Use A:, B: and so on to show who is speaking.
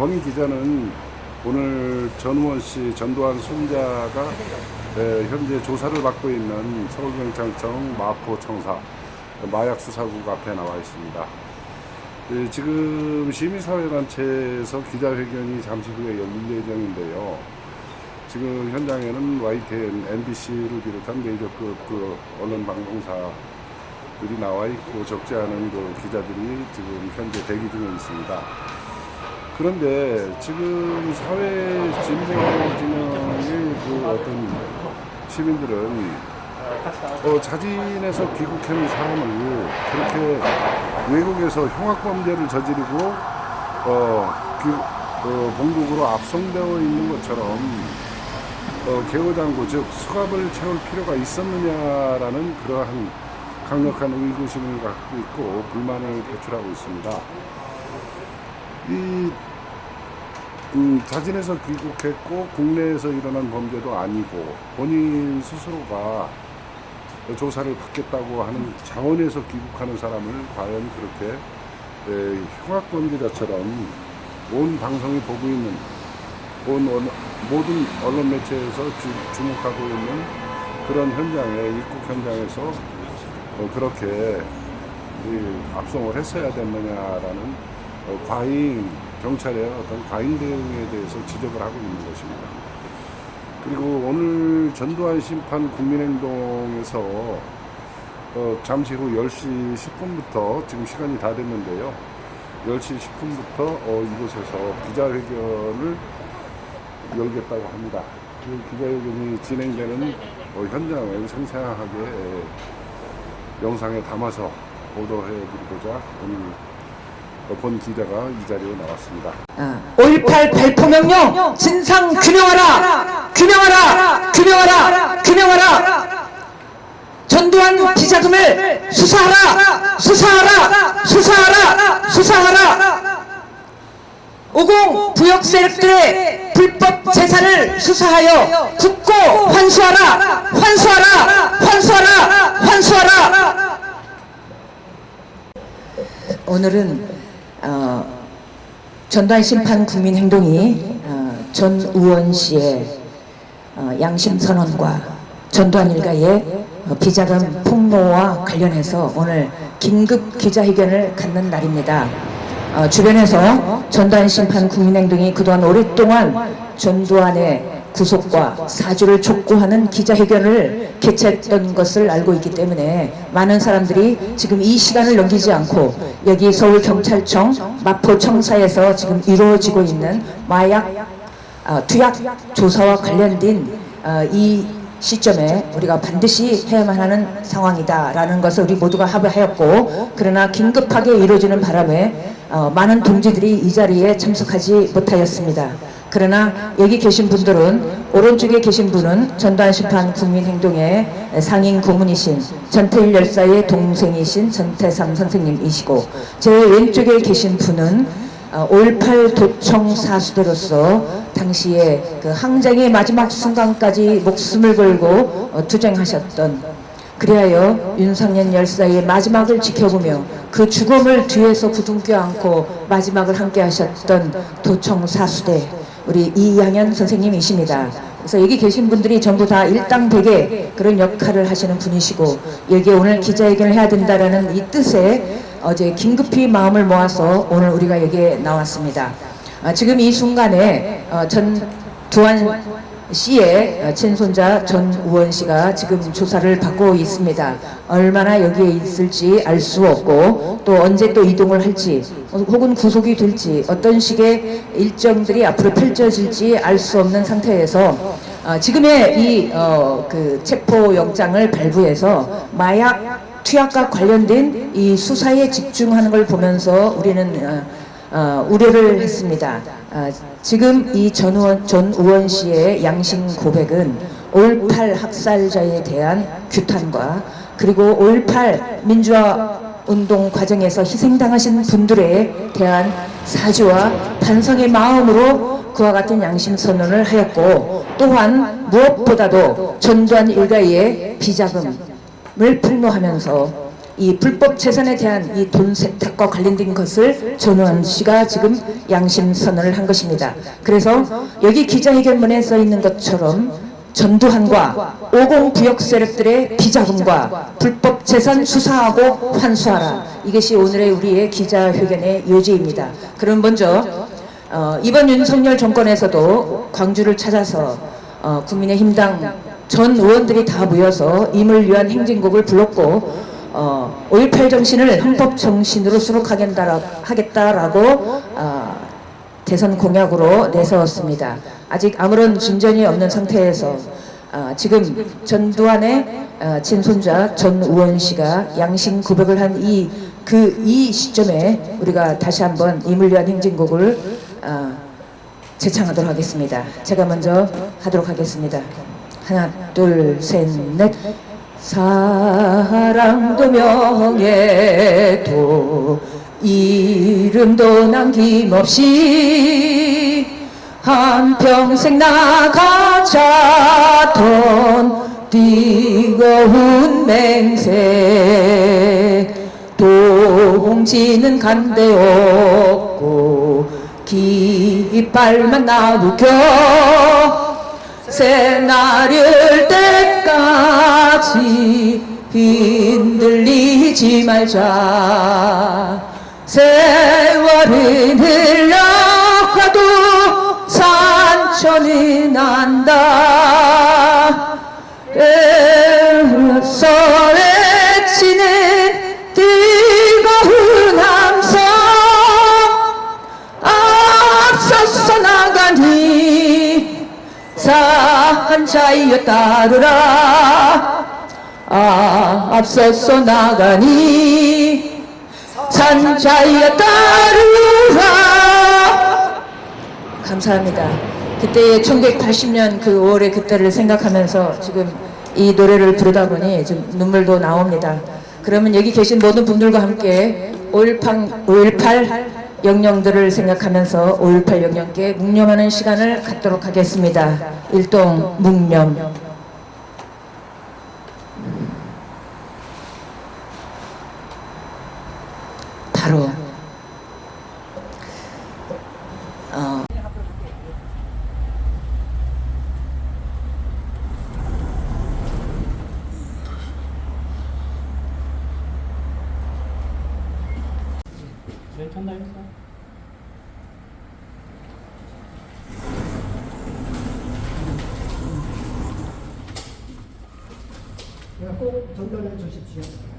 A: 권 기자는 오늘 전우원 씨, 전두환 에, 현재 조사를 받고 있는 서울경찰청 마포청사 마약 수사국 앞에 나와 있습니다. 예, 지금 시민사회단체에서 기자회견이 잠시 후에 열릴 예정인데요. 지금 현장에는 YTN, MBC를 비롯한 메이저급 그 언론 방송사들이 나와 있고 적지 않은 그 기자들이 지금 현재 대기 중에 있습니다. 그런데 지금 사회 진보 진영의 그 어떤 시민들은 어, 자진해서 귀국한 사람을 그렇게 외국에서 흉악범죄를 저지르고 어, 귀, 어, 본국으로 압송되어 있는 것처럼 어, 개호장구 즉 수갑을 채울 필요가 있었느냐라는 그러한 강력한 의구심을 갖고 있고 불만을 표출하고 있습니다. 이 음, 자진해서 귀국했고 국내에서 일어난 범죄도 아니고 본인 스스로가 조사를 받겠다고 하는 자원에서 귀국하는 사람을 과연 그렇게 에, 흉악범죄자처럼 온 방송이 보고 있는 온 언- 모든 언론 매체에서 주, 주목하고 있는 그런 현장에 입국 현장에서 어, 그렇게 이 압송을 했어야 됐느냐라는 어, 과잉 경찰의 어떤 과잉 대응에 대해서 지적을 하고 있는 것입니다. 그리고 오늘 전두환 심판 국민행동에서 어, 잠시 후 10시 10분부터 지금 시간이 다 됐는데요. 10시 10분부터 어, 이곳에서 기자회견을 열겠다고 합니다. 그 기자회견이 진행되는 어, 현장을 생생하게 에, 영상에 담아서 보도해 드리고자 오늘 어, 본 기자가 이 자리에 나왔습니다.
B: 5.18 발포 명령. 진상 규명하라. 규명하라. 규명하라. 규명하라. 전두환 비자금을 수사하라. 수사하라. 수사하라. 수사하라. 50 부역 세력들의 불법 재산을 수사하여 국고 환수하라. 환수하라. 환수하라. 환수하라. 오늘은 어, 전두환 심판 국민 행동이 어, 전우원 씨의 어, 양심 선언과 전두환 일가의 어, 비자금 폭로와 관련해서 오늘 긴급 기자회견을 갖는 날입니다. 어, 주변에서 전두환 심판 국민 행동이 그동안 오랫동안 전두환의 구속과 사주를 촉구하는 기자회견을 개최했던 것을 알고 있기 때문에 많은 사람들이 지금 이 시간을 넘기지 않고 여기 서울경찰청 마포청사에서 지금 이루어지고 있는 마약 어, 투약 조사와 관련된 어, 이 시점에 우리가 반드시 해야만 하는 상황이다라는 것을 우리 모두가 합의하였고 그러나 긴급하게 이루어지는 바람에 어, 많은 동지들이 이 자리에 참석하지 못하였습니다. 그러나 여기 계신 분들은 오른쪽에 계신 분은 전두환 심판 국민행동의 상임 고문이신 전태일 열사의 동생이신 전태삼 선생님이시고 제 왼쪽에 계신 분은 어, 5.18 도청 사수대로서 당시에 그 항쟁의 마지막 순간까지 목숨을 걸고 어, 투쟁하셨던 그리하여 윤상현 열사의 마지막을 지켜보며 그 죽음을 뒤에서 부둥켜 안고 마지막을 함께 하셨던 도청 사수대 우리 이양현 선생님이십니다. 그래서 여기 계신 분들이 전부 다 일당백의 그런 역할을 하시는 분이시고 여기에 오늘 기자회견을 해야 된다라는 이 뜻에 어제 긴급히 마음을 모아서 오늘 우리가 여기에 나왔습니다. 아, 지금 이 순간에 어, 전두환 씨의 어, 친손자 전 우원 씨가 지금 조사를 받고 있습니다. 얼마나 여기에 있을지 알 수 없고 또 언제 또 이동을 할지 어, 혹은 구속이 될지 어떤 식의 일정들이 앞으로 펼쳐질지 알 수 없는 상태에서 어, 지금의 이 어, 그 체포 영장을 발부해서 마약 투약과 관련된 이 수사에 집중하는 걸 보면서 우리는 어, 어, 우려를 했습니다. 어, 지금 이 전우원, 전우원 씨의 양심 고백은 5.18 학살자에 대한 규탄과 그리고 5.18 민주화 운동 과정에서 희생당하신 분들에 대한 사죄와 반성의 마음으로 그와 같은 양심 선언을 하였고 또한 무엇보다도 전두환 일가의 비자금을 폭로하면서 이 불법 재산에 대한 이 돈 세탁과 관련된 것을 전우원 씨가 지금 양심 선언을 한 것입니다. 그래서 여기 기자회견문에 써 있는 것처럼 전두환과 50 부역 세력들의 비자금과 불법 재산 수사하고 환수하라. 이것이 오늘의 우리의 기자회견의 요지입니다. 그럼 먼저 어, 이번 윤석열 정권에서도 광주를 찾아서 어, 국민의힘당 전 의원들이 다 모여서 임을 위한 행진곡을 불렀고 어, 5.18 정신을 헌법 정신으로 수록하겠다라고 어, 대선 공약으로 내세웠습니다. 아직 아무런 진전이 없는 상태에서 어, 지금 전두환의 어, 친손자 전 우원 씨가 양심 고백을 한 이 그이 시점에 우리가 다시 한번 위한 행진곡을 어, 제창하도록 하겠습니다. 제가 먼저 하도록 하겠습니다. 하나, 둘, 셋, 넷. 사랑도 명예도 이름도 남김없이 한평생 나가자던 뜨거운 맹세 동지는 간데 없고 깃발만 나누겨 새날일 때까지 흔들리지 말자. 세월은 흘러가도 산천은 안 산자이여 따르라 아, 앞서서 나가니 산자이여 따르라 감사합니다. 그때의 1980년 그 5월의 그때를 생각하면서 지금 이 노래를 부르다 보니 좀 눈물도 나옵니다. 그러면 여기 계신 모든 분들과 함께 5.18, 5.18 영령들을 생각하면서 5.18 영령께 묵념하는 시간을 갖도록 하겠습니다. 일동 묵념. 바로 어,
C: 네, 전달했어.
D: 꼭 전달해 주십시오.